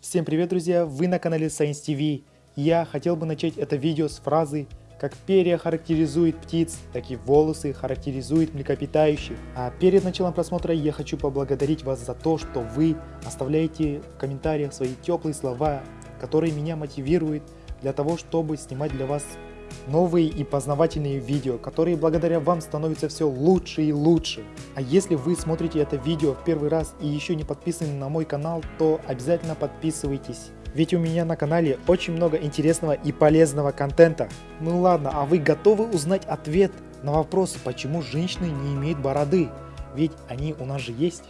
Всем привет, друзья! Вы на канале Science TV. Я хотел бы начать это видео с фразы как перья характеризует птиц, так и волосы характеризуют млекопитающих. А перед началом просмотра я хочу поблагодарить вас за то, что вы оставляете в комментариях свои теплые слова, которые меня мотивируют для того, чтобы снимать для вас новые и познавательные видео, которые благодаря вам становятся все лучше и лучше. А если вы смотрите это видео в первый раз и еще не подписаны на мой канал, то обязательно подписывайтесь. Ведь у меня на канале очень много интересного и полезного контента. Ну ладно, а вы готовы узнать ответ на вопрос, почему женщины не имеют бороды? Ведь они у нас же есть.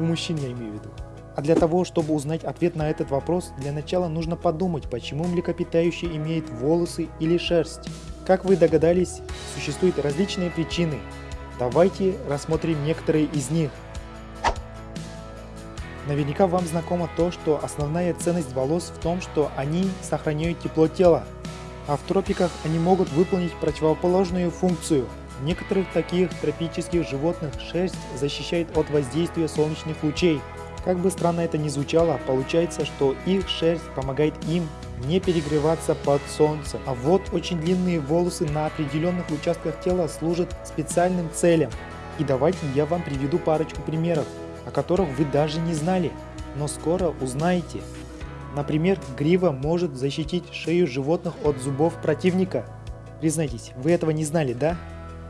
У мужчин я имею в виду. А для того, чтобы узнать ответ на этот вопрос, для начала нужно подумать, почему млекопитающие имеют волосы или шерсть. Как вы догадались, существуют различные причины. Давайте рассмотрим некоторые из них. Наверняка вам знакомо то, что основная ценность волос в том, что они сохраняют тепло тела, а в тропиках они могут выполнить противоположную функцию. Некоторых таких тропических животных шерсть защищает от воздействия солнечных лучей, как бы странно это ни звучало, получается, что их шерсть помогает им не перегреваться под солнцем. А вот очень длинные волосы на определенных участках тела служат специальным целям. И давайте я вам приведу парочку примеров, о которых вы даже не знали, но скоро узнаете. Например, грива может защитить шею животных от зубов противника. Признайтесь, вы этого не знали, да?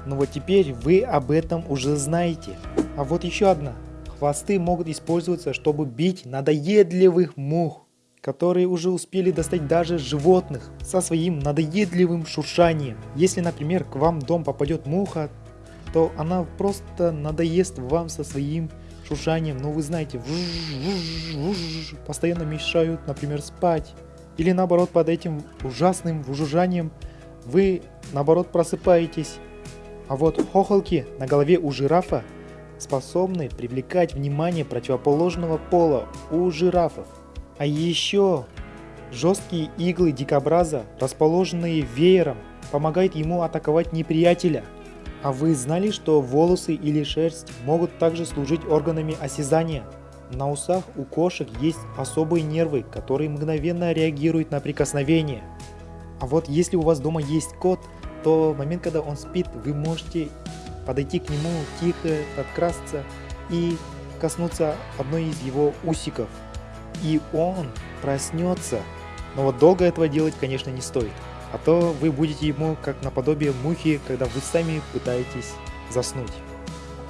Но вот теперь вы об этом уже знаете. А вот еще одна Хвосты могут использоваться, чтобы бить надоедливых мух, которые уже успели достать даже животных со своим надоедливым шуршанием. Если, например, к вам в дом попадет муха, то она просто надоест вам со своим шуршанием, но вы знаете, постоянно мешают, например, спать. Или наоборот, под этим ужасным жужжанием вы, наоборот, просыпаетесь. А вот хохолки на голове у жирафа способны привлекать внимание противоположного пола у жирафов. А еще жесткие иглы дикобраза, расположенные веером, помогают ему атаковать неприятеля. А вы знали, что волосы или шерсть могут также служить органами осязания? На усах у кошек есть особые нервы, которые мгновенно реагируют на прикосновение. А вот если у вас дома есть кот, то в момент, когда он спит, вы можете подойти к нему тихо, подкрасться и коснуться одной из его усиков. И он проснется. Но вот долго этого делать, конечно, не стоит. А то вы будете ему как наподобие мухи, когда вы сами пытаетесь заснуть.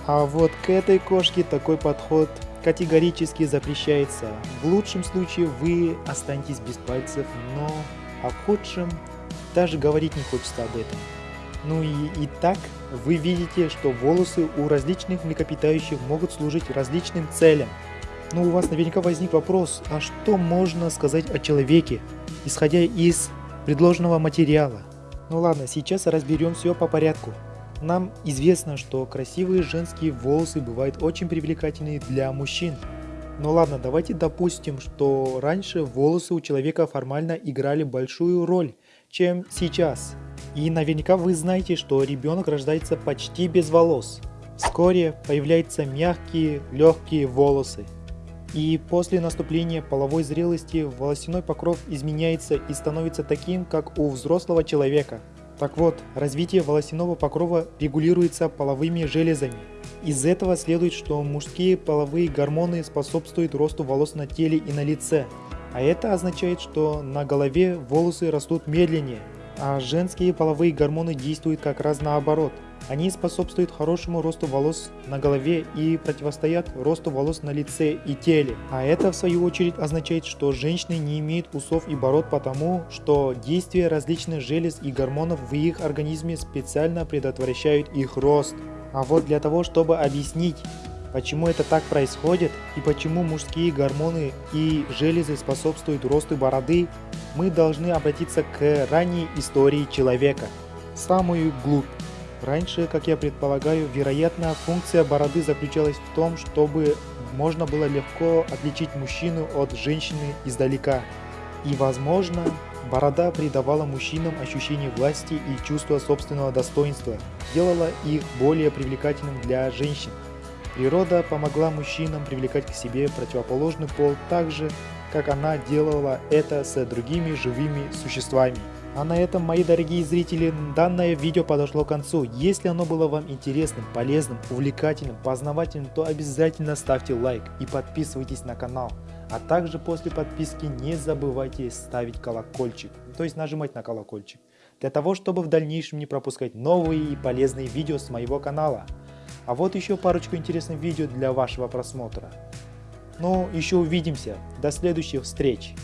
А вот к этой кошке такой подход категорически запрещается. В лучшем случае вы останетесь без пальцев, но в худшем даже говорить не хочется об этом. Ну и, и так вы видите, что волосы у различных млекопитающих могут служить различным целям. Но у вас наверняка возник вопрос, а что можно сказать о человеке, исходя из предложенного материала? Ну ладно, сейчас разберем все по порядку. Нам известно, что красивые женские волосы бывают очень привлекательны для мужчин. Ну ладно, давайте допустим, что раньше волосы у человека формально играли большую роль, чем сейчас. И наверняка вы знаете, что ребенок рождается почти без волос. Вскоре появляются мягкие, легкие волосы. И после наступления половой зрелости волосяной покров изменяется и становится таким, как у взрослого человека. Так вот, развитие волосяного покрова регулируется половыми железами. Из этого следует, что мужские половые гормоны способствуют росту волос на теле и на лице. А это означает, что на голове волосы растут медленнее, а женские половые гормоны действуют как раз наоборот. Они способствуют хорошему росту волос на голове и противостоят росту волос на лице и теле. А это в свою очередь означает, что женщины не имеют усов и бород потому, что действия различных желез и гормонов в их организме специально предотвращают их рост. А вот для того, чтобы объяснить, Почему это так происходит и почему мужские гормоны и железы способствуют росту бороды, мы должны обратиться к ранней истории человека, самую глубь. Раньше, как я предполагаю, вероятно, функция бороды заключалась в том, чтобы можно было легко отличить мужчину от женщины издалека. И, возможно, борода придавала мужчинам ощущение власти и чувство собственного достоинства, делала их более привлекательным для женщин. Природа помогла мужчинам привлекать к себе противоположный пол так же, как она делала это с другими живыми существами. А на этом, мои дорогие зрители, данное видео подошло к концу. Если оно было вам интересным, полезным, увлекательным, познавательным, то обязательно ставьте лайк и подписывайтесь на канал. А также после подписки не забывайте ставить колокольчик, то есть нажимать на колокольчик, для того, чтобы в дальнейшем не пропускать новые и полезные видео с моего канала. А вот еще парочку интересных видео для вашего просмотра. Ну, еще увидимся. До следующих встреч.